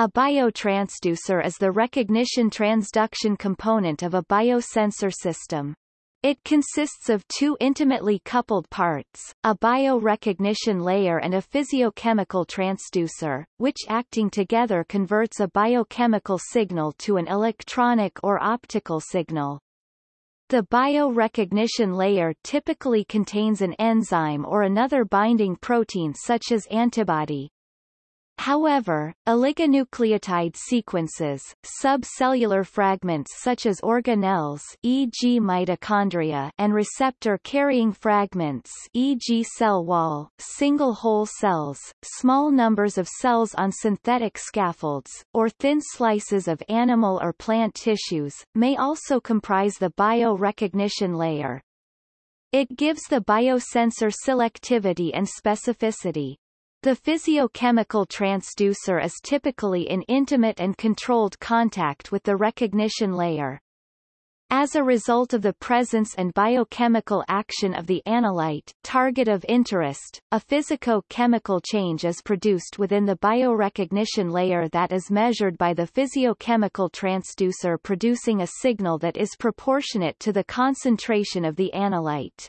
A biotransducer is the recognition transduction component of a biosensor system. It consists of two intimately coupled parts, a biorecognition layer and a physiochemical transducer, which acting together converts a biochemical signal to an electronic or optical signal. The biorecognition layer typically contains an enzyme or another binding protein such as antibody, However, oligonucleotide sequences, subcellular fragments such as organelles e.g. mitochondria and receptor-carrying fragments e.g. cell wall, single whole cells, small numbers of cells on synthetic scaffolds, or thin slices of animal or plant tissues, may also comprise the biorecognition layer. It gives the biosensor selectivity and specificity. The physiochemical transducer is typically in intimate and controlled contact with the recognition layer. As a result of the presence and biochemical action of the analyte target of interest, a physico-chemical change is produced within the biorecognition layer that is measured by the physiochemical transducer producing a signal that is proportionate to the concentration of the analyte.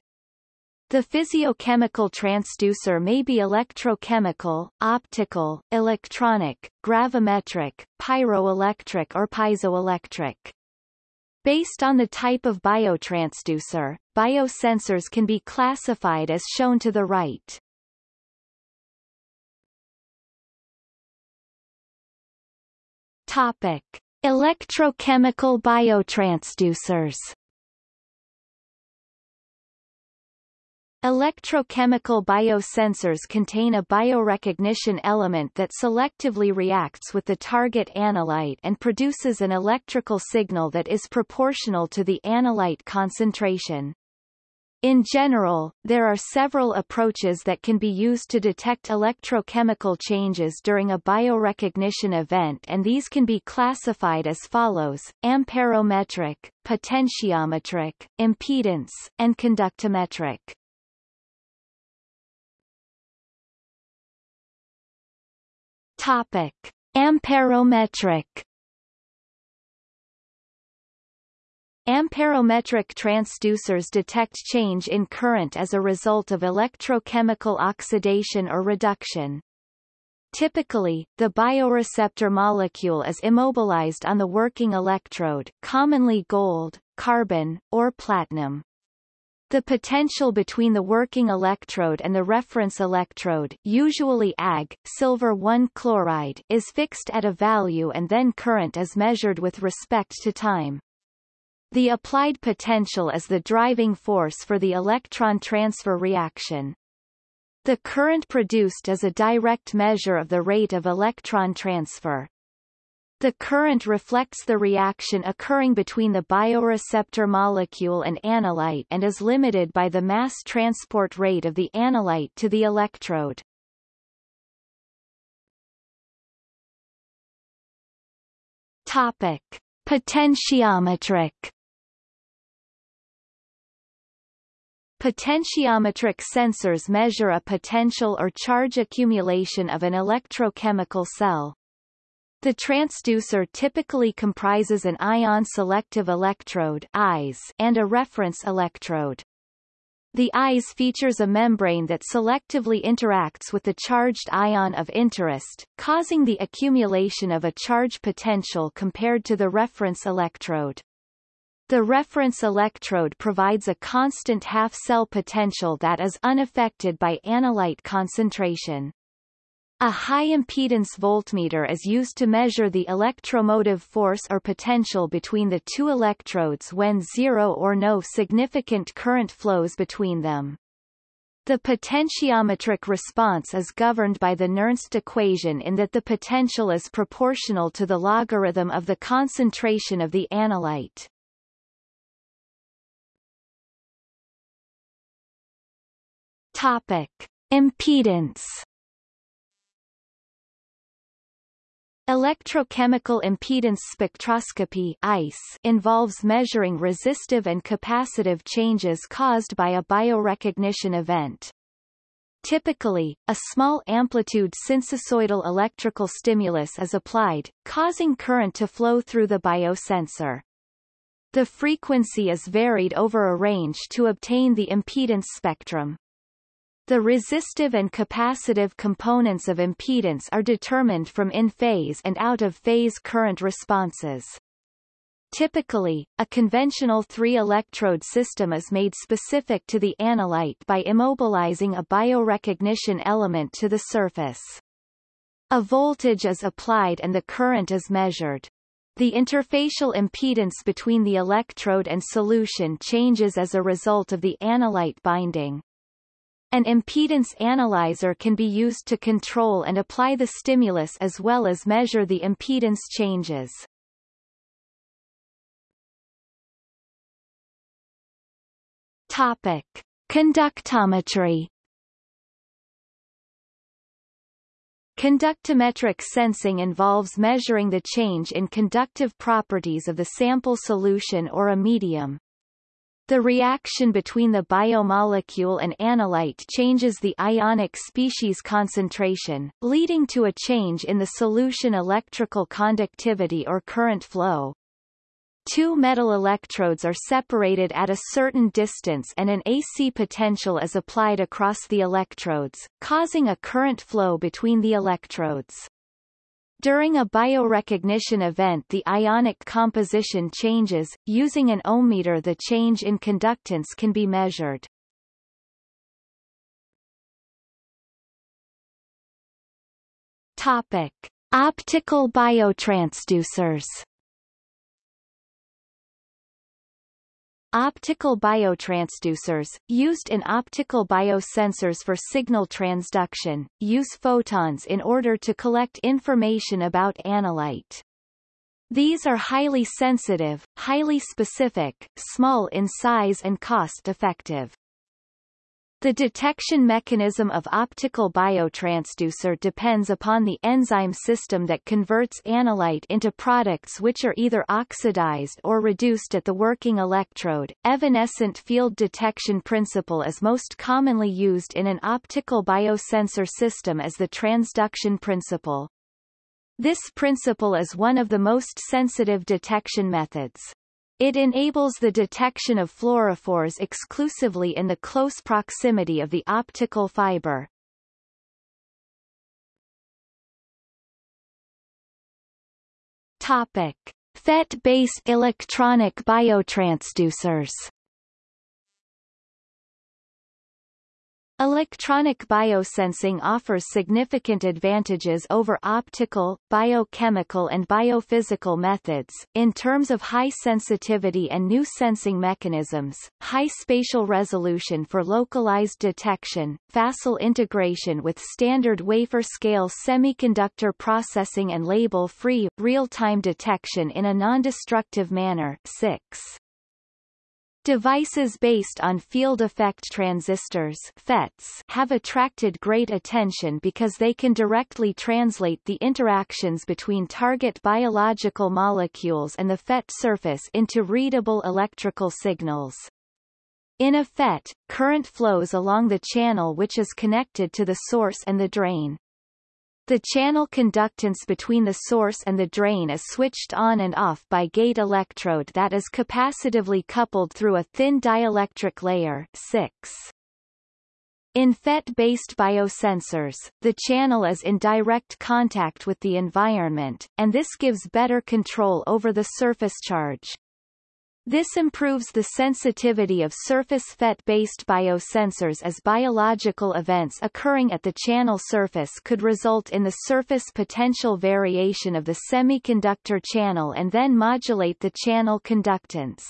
The physiochemical transducer may be electrochemical, optical, electronic, gravimetric, pyroelectric or piezoelectric. Based on the type of biotransducer, biosensors can be classified as shown to the right. Topic: Electrochemical biotransducers Electrochemical biosensors contain a biorecognition element that selectively reacts with the target analyte and produces an electrical signal that is proportional to the analyte concentration. In general, there are several approaches that can be used to detect electrochemical changes during a biorecognition event and these can be classified as follows, amperometric, potentiometric, impedance, and conductometric. Topic: Amperometric Amperometric transducers detect change in current as a result of electrochemical oxidation or reduction. Typically, the bioreceptor molecule is immobilized on the working electrode commonly gold, carbon, or platinum. The potential between the working electrode and the reference electrode usually Ag, silver 1 chloride is fixed at a value and then current is measured with respect to time. The applied potential is the driving force for the electron transfer reaction. The current produced is a direct measure of the rate of electron transfer. The current reflects the reaction occurring between the bioreceptor molecule and analyte and is limited by the mass transport rate of the analyte to the electrode. Topic: Potentiometric Potentiometric sensors measure a potential or charge accumulation of an electrochemical cell. The transducer typically comprises an ion-selective electrode and a reference electrode. The ISE features a membrane that selectively interacts with the charged ion of interest, causing the accumulation of a charge potential compared to the reference electrode. The reference electrode provides a constant half-cell potential that is unaffected by analyte concentration. A high-impedance voltmeter is used to measure the electromotive force or potential between the two electrodes when zero or no significant current flows between them. The potentiometric response is governed by the Nernst equation in that the potential is proportional to the logarithm of the concentration of the analyte. Topic. Impedance Electrochemical impedance spectroscopy EIS involves measuring resistive and capacitive changes caused by a biorecognition event. Typically, a small amplitude sinusoidal electrical stimulus is applied, causing current to flow through the biosensor. The frequency is varied over a range to obtain the impedance spectrum. The resistive and capacitive components of impedance are determined from in-phase and out-of-phase current responses. Typically, a conventional three-electrode system is made specific to the analyte by immobilizing a biorecognition element to the surface. A voltage is applied and the current is measured. The interfacial impedance between the electrode and solution changes as a result of the analyte binding. An impedance analyzer can be used to control and apply the stimulus as well as measure the impedance changes. Topic. Conductometry Conductometric sensing involves measuring the change in conductive properties of the sample solution or a medium. The reaction between the biomolecule and analyte changes the ionic species concentration, leading to a change in the solution electrical conductivity or current flow. Two metal electrodes are separated at a certain distance and an AC potential is applied across the electrodes, causing a current flow between the electrodes. During a biorecognition event the ionic composition changes, using an ohmmeter the change in conductance can be measured. Topic. Optical biotransducers Optical biotransducers, used in optical biosensors for signal transduction, use photons in order to collect information about analyte. These are highly sensitive, highly specific, small in size and cost-effective. The detection mechanism of optical biotransducer depends upon the enzyme system that converts analyte into products which are either oxidized or reduced at the working electrode. Evanescent field detection principle is most commonly used in an optical biosensor system as the transduction principle. This principle is one of the most sensitive detection methods. It enables the detection of fluorophores exclusively in the close proximity of the optical fiber. Topic. FET-based electronic biotransducers Electronic biosensing offers significant advantages over optical, biochemical and biophysical methods, in terms of high sensitivity and new sensing mechanisms, high spatial resolution for localized detection, facile integration with standard wafer-scale semiconductor processing and label-free, real-time detection in a non-destructive manner 6. Devices based on field effect transistors FETs have attracted great attention because they can directly translate the interactions between target biological molecules and the FET surface into readable electrical signals. In a FET, current flows along the channel which is connected to the source and the drain. The channel conductance between the source and the drain is switched on and off by gate electrode that is capacitively coupled through a thin dielectric layer 6. In FET-based biosensors, the channel is in direct contact with the environment, and this gives better control over the surface charge. This improves the sensitivity of surface FET-based biosensors as biological events occurring at the channel surface could result in the surface potential variation of the semiconductor channel and then modulate the channel conductance.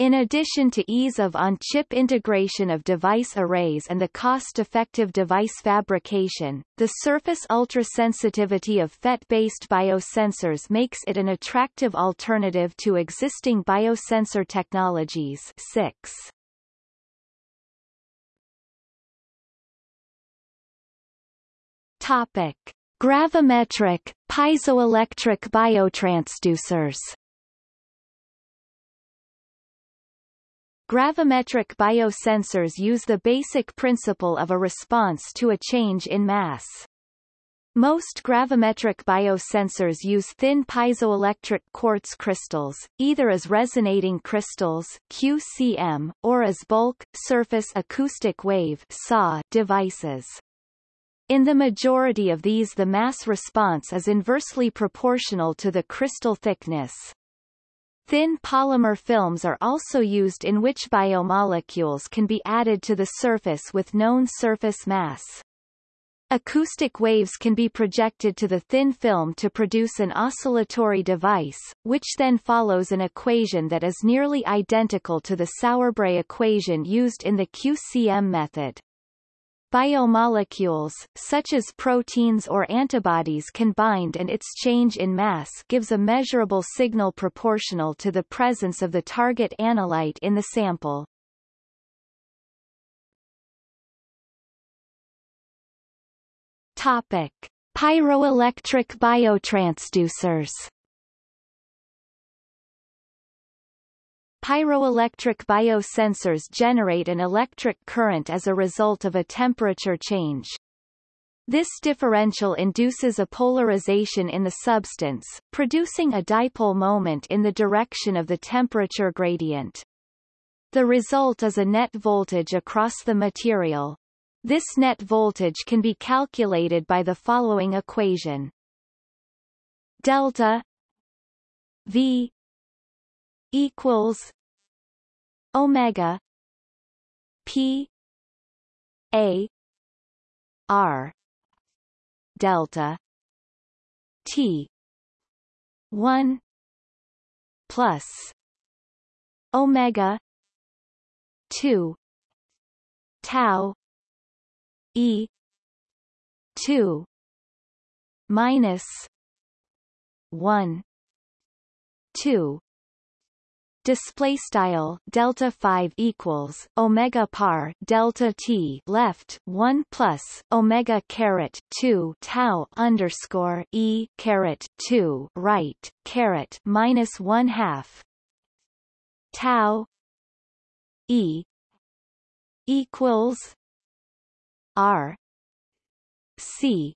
In addition to ease of on-chip integration of device arrays and the cost-effective device fabrication, the surface ultrasensitivity of FET-based biosensors makes it an attractive alternative to existing biosensor technologies 6. Topic. Gravimetric, piezoelectric biotransducers Gravimetric biosensors use the basic principle of a response to a change in mass. Most gravimetric biosensors use thin piezoelectric quartz crystals, either as resonating crystals QCM, or as bulk, surface acoustic wave SAW devices. In the majority of these the mass response is inversely proportional to the crystal thickness. Thin polymer films are also used in which biomolecules can be added to the surface with known surface mass. Acoustic waves can be projected to the thin film to produce an oscillatory device, which then follows an equation that is nearly identical to the Sauerbrey equation used in the QCM method. Biomolecules, such as proteins or antibodies can bind and its change in mass gives a measurable signal proportional to the presence of the target analyte in the sample. Topic. Pyroelectric biotransducers Pyroelectric biosensors generate an electric current as a result of a temperature change. This differential induces a polarization in the substance, producing a dipole moment in the direction of the temperature gradient. The result is a net voltage across the material. This net voltage can be calculated by the following equation. Delta V equals omega p a r delta t 1 plus omega 2 tau e 2 minus 1 2 display style delta 5 equals omega par delta t left 1 plus omega caret 2 tau underscore e caret 2 right caret minus 1 half tau e equals r c.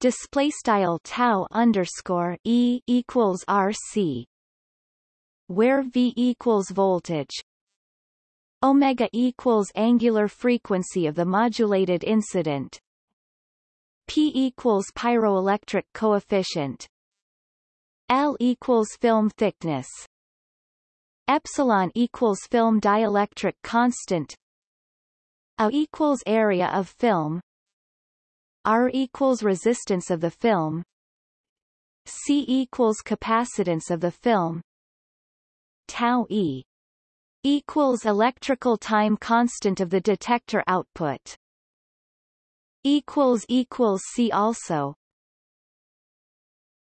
Display style tau underscore e equals rc where V equals voltage omega equals angular frequency of the modulated incident. P equals pyroelectric coefficient. L equals film thickness. Epsilon equals film dielectric constant. A equals area of film. R equals resistance of the film. C equals capacitance of the film tau e equals electrical time constant of the detector output equals equals see also